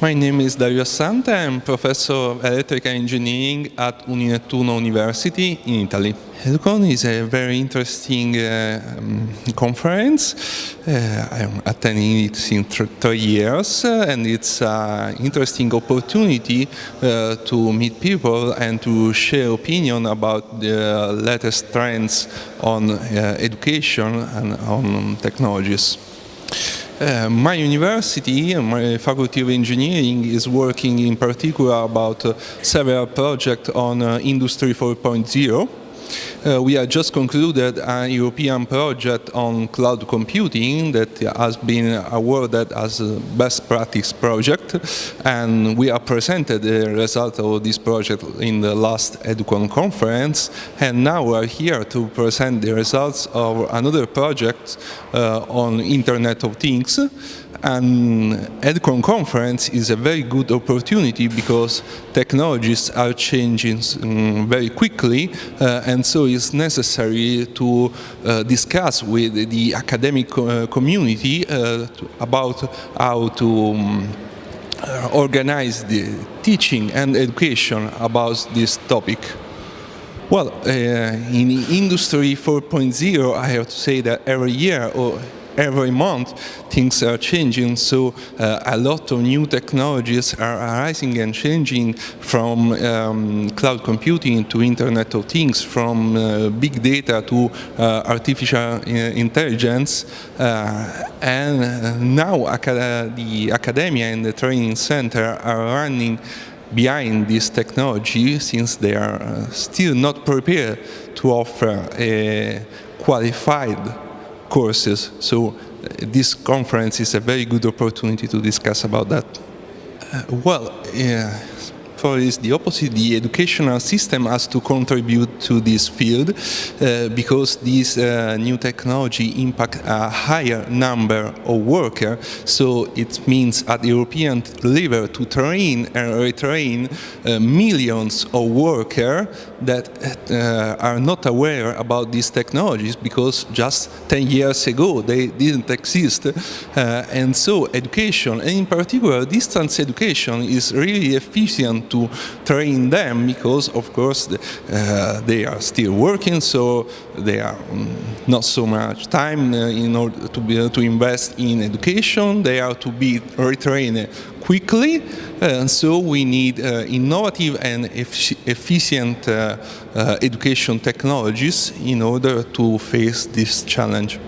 My name is Dario Assante. I'm professor of electrical engineering at Uninettuno University in Italy. Educon is a very interesting uh, um, conference. Uh, I'm attending it since three years uh, and it's an interesting opportunity uh, to meet people and to share opinion about the latest trends on uh, education and on technologies. Uh, my university, my faculty of engineering is working in particular about uh, several projects on uh, Industry 4.0 uh, we have just concluded a European project on cloud computing that has been awarded as a best practice project and we have presented the result of this project in the last EDUCON conference and now we are here to present the results of another project uh, on Internet of Things and EDUCON conference is a very good opportunity because technologies are changing um, very quickly uh, and so it's necessary to uh, discuss with the academic uh, community uh, about how to um, organize the teaching and education about this topic. Well, uh, in Industry 4.0 I have to say that every year or every month things are changing. So uh, a lot of new technologies are arising and changing from um, cloud computing to internet of things from uh, big data to uh, artificial uh, intelligence. Uh, and now acad the academia and the training center are running behind this technology since they are uh, still not prepared to offer a qualified courses. So uh, this conference is a very good opportunity to discuss about that. Uh, well, yeah, for is the opposite. The educational system has to contribute to this field uh, because this uh, new technology impact a higher number of workers. So it means at the European level to train and retrain uh, millions of workers that uh, are not aware about these technologies because just 10 years ago they didn't exist. Uh, and so education, and in particular distance education is really efficient to train them because of course uh, they are still working so they are um, not so much time uh, in order to be to invest in education they are to be retrained quickly and so we need uh, innovative and efficient uh, uh, education technologies in order to face this challenge.